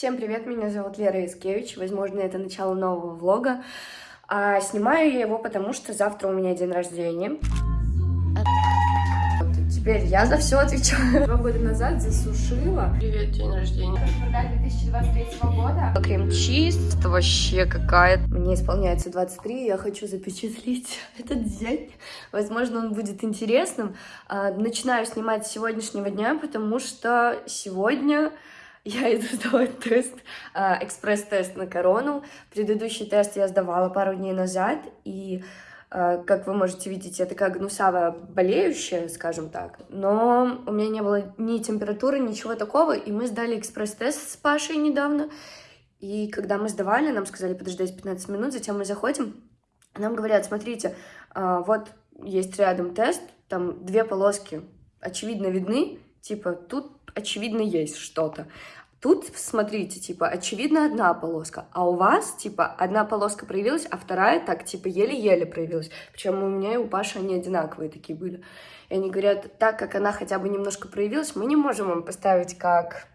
Всем привет, меня зовут Лера Искевич, возможно, это начало нового влога. А снимаю я его, потому что завтра у меня день рождения. Вот, теперь я за все отвечаю. Два года назад засушила. Привет, день рождения. Продать 2023 года. Крем-чиз, это вообще какая Мне исполняется 23, я хочу запечатлеть этот день. Возможно, он будет интересным. А, Начинаю снимать с сегодняшнего дня, потому что сегодня я иду сдавать тест, а, экспресс-тест на корону. Предыдущий тест я сдавала пару дней назад, и, а, как вы можете видеть, я такая гнусавая болеющая, скажем так. Но у меня не было ни температуры, ничего такого, и мы сдали экспресс-тест с Пашей недавно. И когда мы сдавали, нам сказали подождать 15 минут, затем мы заходим, нам говорят, смотрите, а, вот есть рядом тест, там две полоски очевидно видны, типа тут очевидно есть что-то. Тут, смотрите, типа, очевидно одна полоска, а у вас, типа, одна полоска проявилась, а вторая так, типа, еле-еле проявилась. Причем у меня и у Паши они одинаковые такие были. И они говорят, так как она хотя бы немножко проявилась, мы не можем вам поставить как,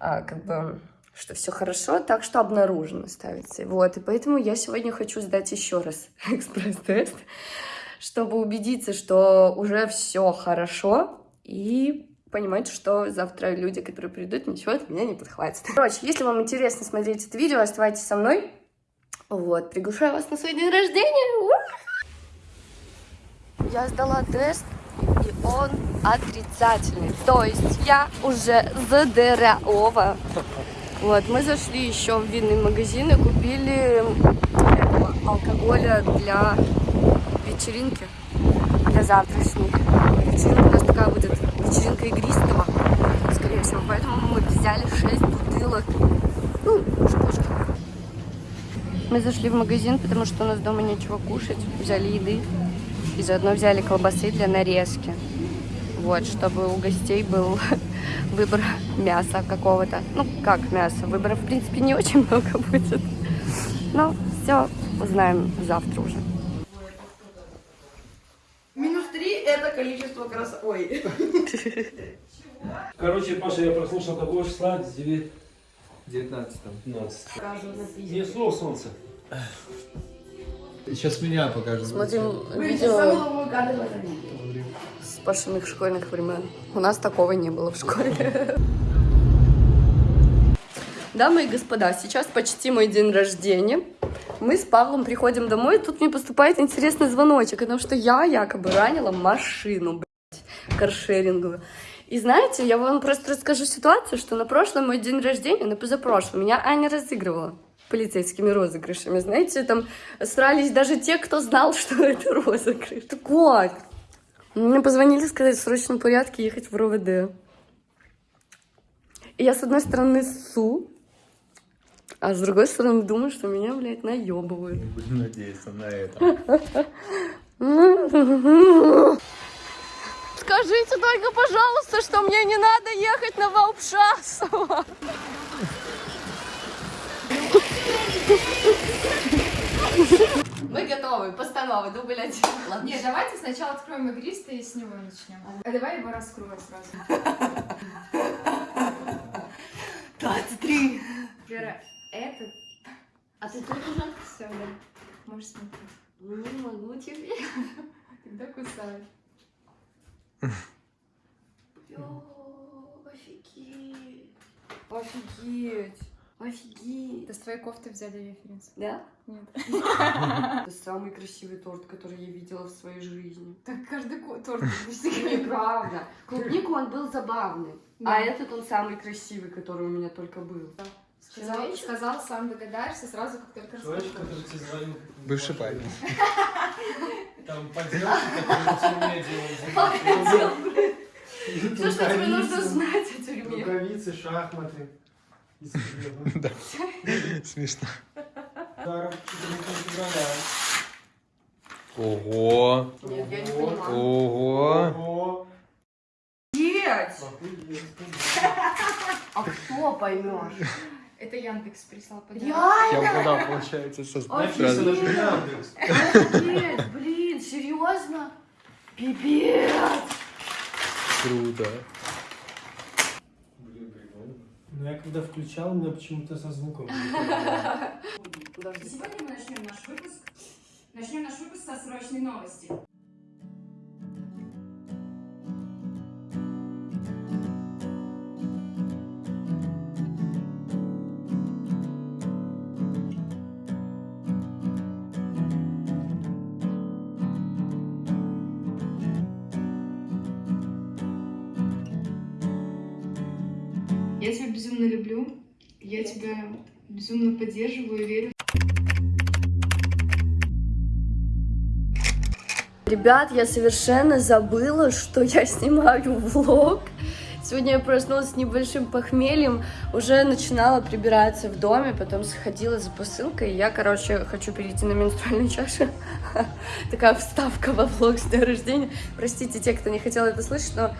а, как бы, что все хорошо, так что обнаружено ставится. Вот, и поэтому я сегодня хочу сдать еще раз экспресс-тест, чтобы убедиться, что уже все хорошо, и понимать, что завтра люди, которые придут, ничего от меня не подхватят. Короче, если вам интересно смотреть это видео, оставайтесь со мной. Вот, приглашаю вас на свой день рождения. Я сдала тест, и он отрицательный. То есть я уже здорова. Вот, мы зашли еще в винный магазин и купили алкоголя для вечеринки, для завтрашней. Вечеринка у нас такая будет вечеринка игристого, скорее всего. Поэтому мы взяли 6 бутылок. Ну. Мы зашли в магазин, потому что у нас дома нечего кушать. Взяли еды. И заодно взяли колбасы для нарезки. Вот, чтобы у гостей был выбор мяса какого-то. Ну, как мясо? Выбора, в принципе, не очень много будет. Но все узнаем завтра уже. Это количество крас... Ой. Короче, Паша, я прослушал какого числа? 9... 19 15. Показываю на пиздец. Не слово солнце. Сейчас меня покажут. Смотрим видео. с Пашиных школьных времен. У нас такого не было в школе. Дамы и господа, сейчас почти мой день рождения. Мы с Павлом приходим домой, и тут мне поступает интересный звоночек, потому что я якобы ранила машину, блядь, каршеринговую. И знаете, я вам просто расскажу ситуацию, что на прошлый мой день рождения, на позапрошлый, меня Аня разыгрывала полицейскими розыгрышами. Знаете, там срались даже те, кто знал, что это розыгрыш. Так вот, мне позвонили сказать в срочном порядке ехать в РОВД. И я, с одной стороны, ссу, а с другой стороны, думаю, что меня, блядь, наебывают. Будем надеяться на это. Скажите только, пожалуйста, что мне не надо ехать на Волпшасово. Мы готовы, постанова, дубль один. Ладно. Нет, давайте сначала откроем игристый и с него начнем. А давай его раскрою сразу. 23. Вера, этот... А ты тут уже? Все, да. Можешь смотреть. Не могу тебе. Тогда кусай. Офигеть. Офигеть. Офигеть. Это с твоей кофты взяли референс. Да? Нет. Это самый красивый торт, который я видела в своей жизни. Так каждый торт Неправда. Клубнику он был забавный. А этот он самый красивый, который у меня только был. Сказал, сказал, сам догадаешься сразу, как только Человек, который тебе звонил. Бывший парень. Там подделки, которые тюрьме делают. Все, что тебе нужно знать о тюрьме. Рукавицы, шахматы. Да. Смешно. Даром 14 февраля. Ого. Нет, я не понимаю. Ого. Охуеть. А кто поймешь? Это Яндекс прислал подарок. Я Реально? угадал, получается, со Написано же Яндекс. Офигеть, блин, серьезно? Пипец! Круто. Блин, прикольно. Но я когда включал, у меня почему-то со звуком. Сегодня мы начнем наш выпуск. Начнем наш выпуск со срочной новости. Я тебя безумно люблю, я тебя безумно поддерживаю и верю. Ребят, я совершенно забыла, что я снимаю влог. Сегодня я проснулась с небольшим похмельем, уже начинала прибираться в доме, потом сходила за посылкой. Я, короче, хочу перейти на менструальную чашу. Такая вставка во влог с дня рождения. Простите те, кто не хотел это слышать, но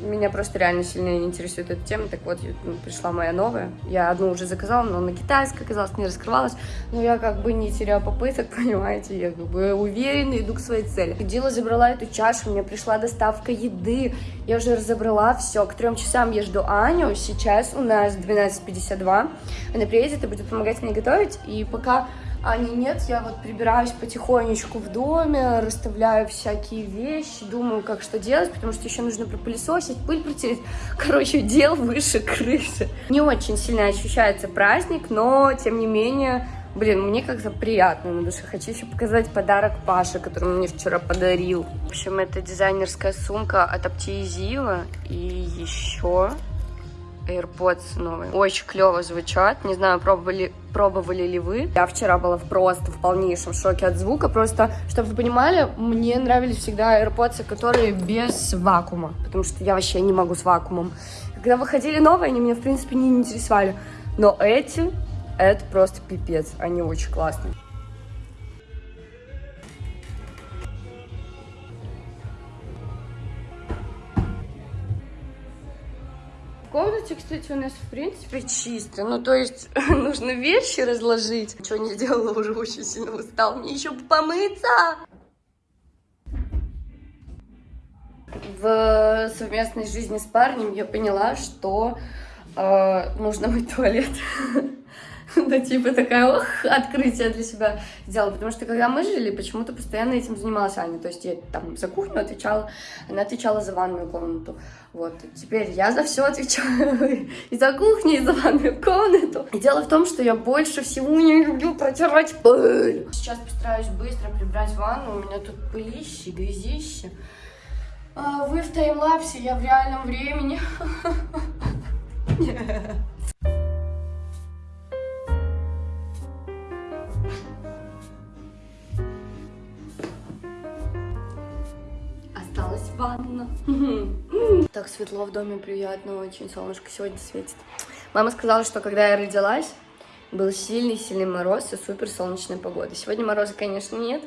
меня просто реально сильно интересует эта тема. Так вот, ну, пришла моя новая. Я одну уже заказала, но на китайской оказалось, не раскрывалась. Но я как бы не теряю попыток, понимаете, я как бы уверенно иду к своей цели. Ходила, забрала эту чашу, мне пришла доставка еды. Я уже разобрала все. К трем часам я жду Аню. Сейчас у нас 12.52. Она приедет и будет помогать мне готовить. И пока Ани нет, я вот прибираюсь потихонечку в доме, расставляю всякие вещи, думаю, как что делать, потому что еще нужно пропылесосить, пыль протереть. Короче, дел выше крыши. Не очень сильно ощущается праздник, но, тем не менее, блин, мне как-то приятно на душе. Хочу еще показать подарок Паше, который мне вчера подарил. В общем, это дизайнерская сумка от Аптиезила и еще AirPods новые. Очень клево звучат. Не знаю, пробовали, пробовали ли вы. Я вчера была просто в полнейшем шоке от звука. Просто, чтобы вы понимали, мне нравились всегда AirPods, которые без вакуума. Потому что я вообще не могу с вакуумом. Когда выходили новые, они меня, в принципе, не интересовали. Но эти, это просто пипец. Они очень классные. Комнате, кстати, у нас, в принципе, чисто. Ну, то есть, нужно вещи разложить. Что не сделала, уже очень сильно устал. Мне еще помыться. В совместной жизни с парнем я поняла, что э, нужно мыть туалет. Ну, типа такая, ох, открытие для себя сделала. Потому что, когда мы жили, почему-то постоянно этим занималась Аня. То есть я там за кухню отвечала, она отвечала за ванную комнату. Вот, теперь я за все отвечаю. И за кухню, и за ванную комнату. И дело в том, что я больше всего не люблю протирать пыль. Сейчас постараюсь быстро прибрать ванну. У меня тут пылище, грязище. А вы в таймлапсе, я в реальном времени. Осталась Так светло в доме, приятно очень. Солнышко сегодня светит. Мама сказала, что когда я родилась, был сильный-сильный мороз и супер солнечная погода. Сегодня мороза, конечно, нет,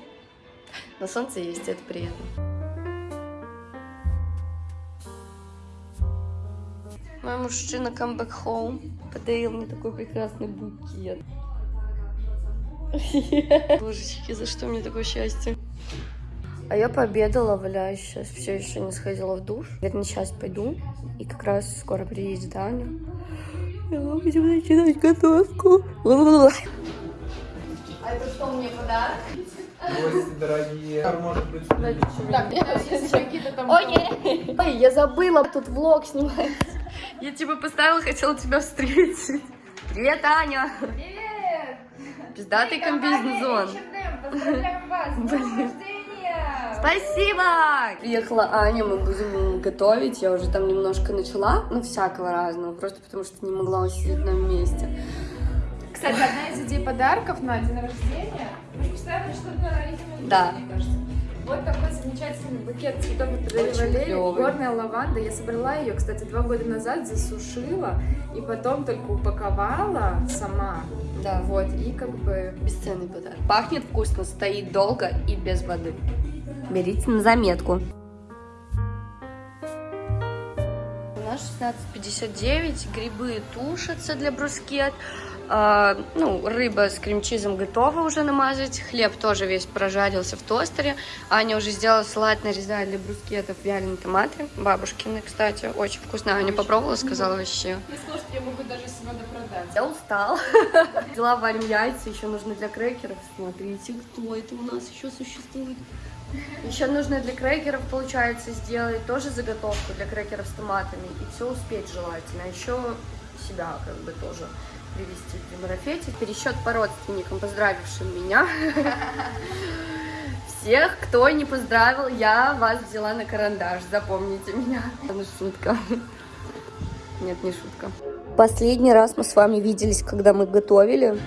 но солнце есть, это приятно. Мой мужчина come back home подарил мне такой прекрасный букет. Божечки, за что мне такое счастье? А я пообедала, валяюсь сейчас, все еще не сходила в душ. Наверное, сейчас пойду, и как раз скоро приедет Аня. И мы будем начинать готовку. А это что, мне подарок? Гости дорогие. Может быть, Так, если какие-то там... Окей. Ой, я забыла, тут влог снимается. Я тебя поставила, хотела тебя встретить. Привет, Аня. Привет! Пиздатый комбинезон. Блин. Спасибо! Приехала Аня, мы будем готовить. Я уже там немножко начала, ну, всякого разного, просто потому что не могла усидеть на месте. Кстати, одна из идей подарков на день рождения. Мы же поставили что-то родительный Да. мне кажется. Вот такой замечательный букет цветов от Валерии. Горная лаванда. Я собрала ее, кстати, два года назад, засушила. И потом только упаковала сама. Да. Вот, и как бы... Бесценный подарок. Пахнет вкусно, стоит долго и без воды. Берите на заметку. 16.59. Грибы тушатся для брускет. А, ну, рыба с крем-чизом готова уже намазать. Хлеб тоже весь прожарился в тостере. Аня уже сделала салат, нарезает для брускетов вяленые томаты. Бабушкины, кстати, очень вкусно. Аня попробовала, сказала вообще. Я сказала, что я могу даже сегодня продать. Я устал. Взяла варим яйца, еще нужно для крекеров. Смотрите, кто это у нас еще существует. Еще нужно для крекеров, получается, сделать тоже заготовку для крекеров с томатами. И все успеть желательно. А еще себя как бы тоже привести при марафете. Пересчет по родственникам, поздравившим меня. Всех, кто не поздравил, я вас взяла на карандаш. Запомните меня. Это шутка. Нет, не шутка. Последний раз мы с вами виделись, когда мы готовили.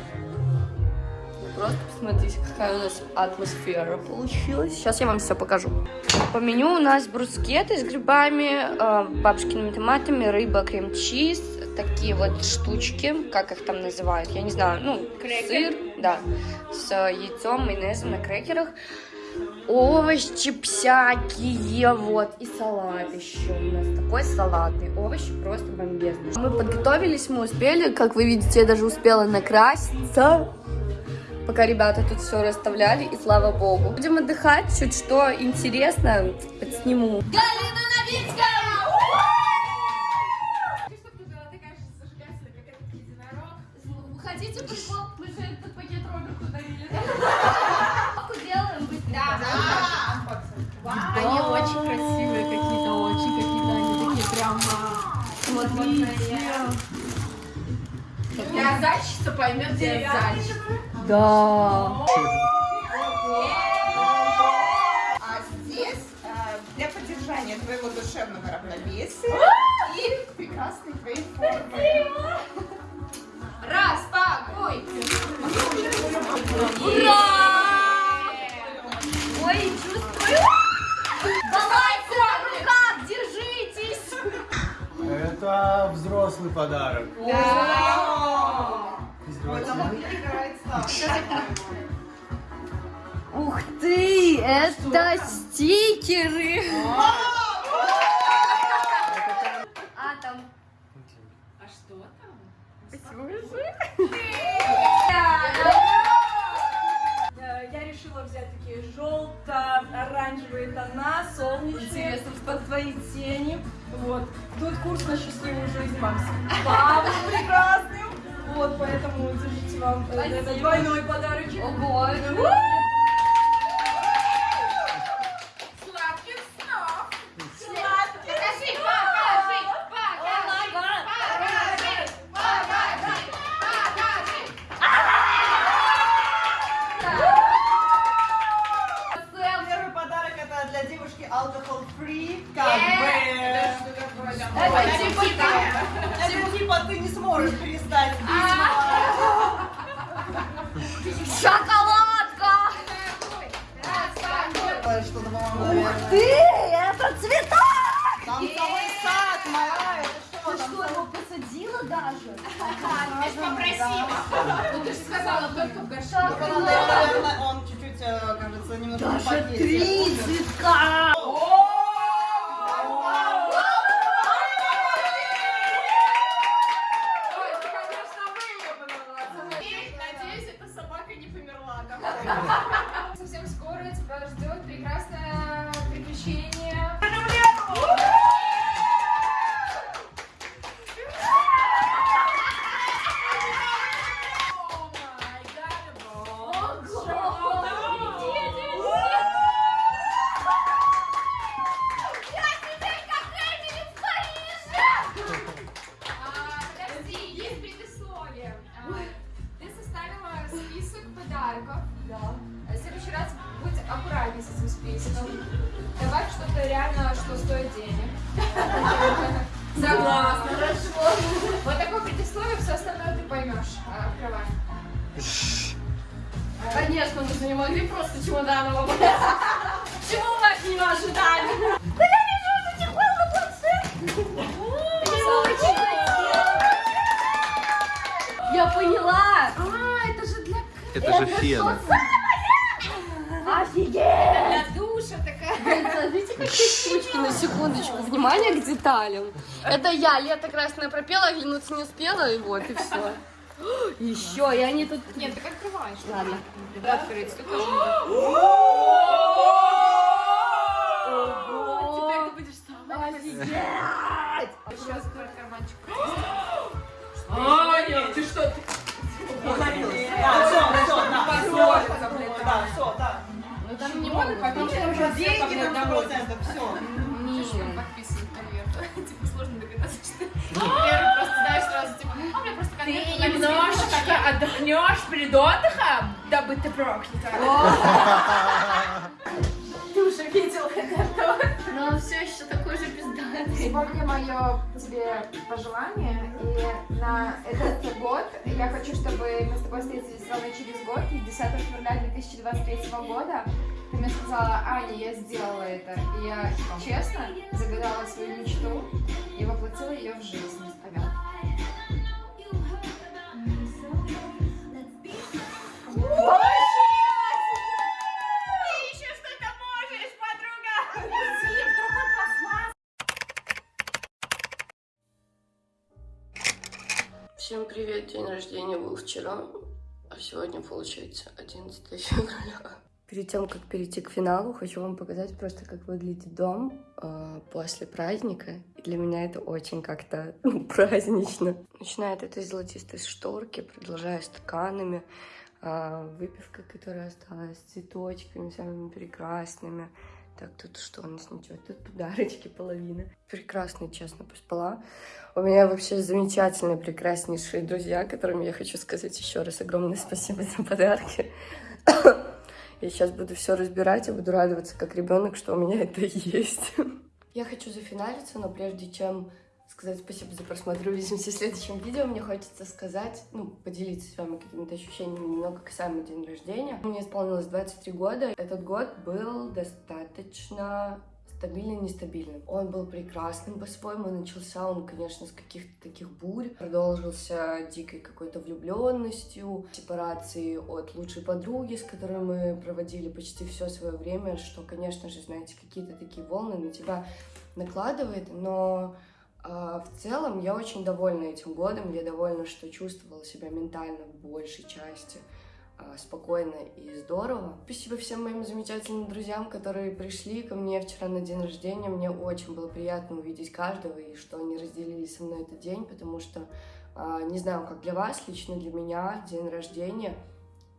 Просто посмотрите, какая у нас атмосфера получилась. Сейчас я вам все покажу. По меню у нас брускеты с грибами, э, бабушкиными томатами, рыба, крем-чиз, такие вот штучки, как их там называют, я не знаю, ну, сыр, да, с яйцом, майонезом на крекерах, овощи всякие, вот, и салат еще у нас такой салатный, овощи просто бомбезные. Мы подготовились, мы успели, как вы видите, я даже успела накраситься, пока ребята тут все расставляли, и слава богу. Будем отдыхать, чуть что интересно, подсниму. Галина Новинская! Хотите прикол? Мы же этот пакет Роберту дарили. делаем быстренько. Они очень красивые какие-то, очень какие-то они такие прям... Смотрите. Я зайчица поймет, где я зайчик. Да. А здесь а, для поддержания твоего душевного равновесия и прекрасной твоей формы. Распакуйте! Ура! Ой, чувствую. Давайте на руках, держитесь. Это взрослый подарок. Ух ты, это стикеры. А там А что там? Я решила взять такие желто-оранжевые тона, солнечные, под твои тени. Вот. Тут курс на счастливую жизнь вам с Павлом прекрасным. Вот, поэтому держите вам э, двойной подарочек. Ого. Посадила даже? Ну ты же сказала только в горшке. Наверное, он чуть-чуть, э, кажется, немножко Даже три цветка. Же фен. Офигеть! для душа такая. Смотрите, штучки на секундочку. Внимание к деталям. Это я, лето красное пропела, оглянуться не успела, и вот, и все. Еще, и они тут... Нет, ты как открываешь. Ладно. Да, открыть. Тут тоже Теперь ты будешь сама. Сейчас открой карманчик. Аня, ты что? ты- Ну могут Потом что уже Деньги на домой. процентов, все. Слишком подписан конверт. Типа сложно догадаться, что ты просто знаешь сразу, типа, а у меня просто Ты конверт. немножечко отдохнешь перед отдыхом, дабы ты проклята. Ты уже видел это? Но он все еще такой же пиздатый. Сегодня мое тебе пожелание, и на этот год я хочу, чтобы мы с тобой встретились ровно через год, и 10 февраля 2023 года ты мне сказала, Аня, я сделала это, и я честно загадала свою мечту и воплотила ее в жизнь. Подруга. Всем привет, день рождения был вчера, а сегодня получается 11 февраля. Перед тем, как перейти к финалу, хочу вам показать просто, как выглядит дом э, после праздника. И для меня это очень как-то ну, празднично. Начиная от этой золотистой шторки, продолжая стаканами, э, выпивка, которая осталась, цветочками самыми прекрасными. Так, тут что у нас ничего, тут подарочки половина. Прекрасно, честно, поспала. У меня вообще замечательные, прекраснейшие друзья, которым я хочу сказать еще раз огромное спасибо за подарки. Я сейчас буду все разбирать и буду радоваться как ребенок, что у меня это есть. Я хочу зафиналиться, но прежде чем сказать спасибо за просмотр, увидимся в следующем видео, мне хочется сказать, ну, поделиться с вами какими-то ощущениями немного касаемо день рождения. Мне исполнилось 23 года. Этот год был достаточно стабильно нестабильным. Он был прекрасным по-своему. Начался он, конечно, с каких-то таких бурь. Продолжился дикой какой-то влюбленностью, сепарацией от лучшей подруги, с которой мы проводили почти все свое время, что, конечно же, знаете, какие-то такие волны на тебя накладывает, но а, в целом я очень довольна этим годом. Я довольна, что чувствовала себя ментально в большей части спокойно и здорово. Спасибо всем моим замечательным друзьям, которые пришли ко мне вчера на день рождения. Мне очень было приятно увидеть каждого и что они разделили со мной этот день, потому что, а, не знаю, как для вас, лично для меня день рождения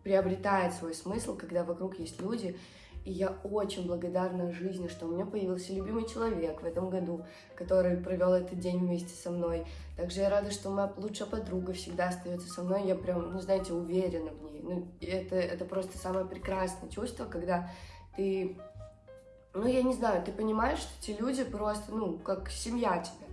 приобретает свой смысл, когда вокруг есть люди, и я очень благодарна жизни, что у меня появился любимый человек в этом году, который провел этот день вместе со мной. Также я рада, что моя лучшая подруга всегда остается со мной. Я прям, ну, знаете, уверена в ней. Ну, это, это просто самое прекрасное чувство, когда ты, ну, я не знаю, ты понимаешь, что эти люди просто, ну, как семья тебе.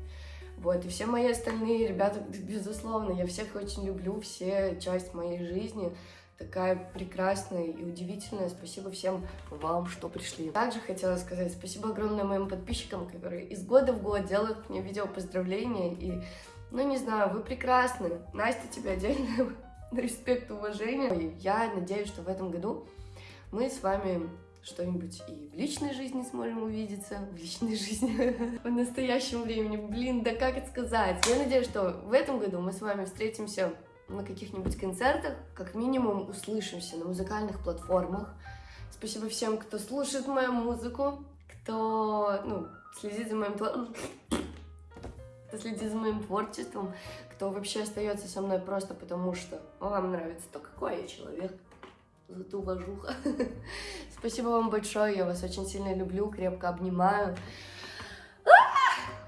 Вот, и все мои остальные ребята, безусловно, я всех очень люблю, все часть моей жизни такая прекрасная и удивительная. Спасибо всем вам, что пришли. Также хотела сказать спасибо огромное моим подписчикам, которые из года в год делают мне видео поздравления. И, ну, не знаю, вы прекрасны. Настя, тебе отдельно респект, уважение. Я надеюсь, что в этом году мы с вами что-нибудь и в личной жизни сможем увидеться, в личной жизни, в настоящем времени. Блин, да как это сказать? Я надеюсь, что в этом году мы с вами встретимся на каких-нибудь концертах, как минимум услышимся на музыкальных платформах. Спасибо всем, кто слушает мою музыку, кто ну, следит за моим кто следит за моим творчеством, кто вообще остается со мной просто потому, что вам нравится то, какой я человек. Зато уважуха. Спасибо вам большое, я вас очень сильно люблю, крепко обнимаю.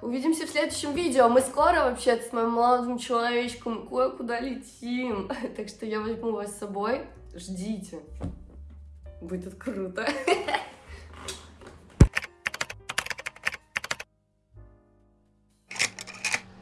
Увидимся в следующем видео. Мы скоро вообще с моим молодым человечком кое-куда летим. Так что я возьму вас с собой. Ждите. Будет круто.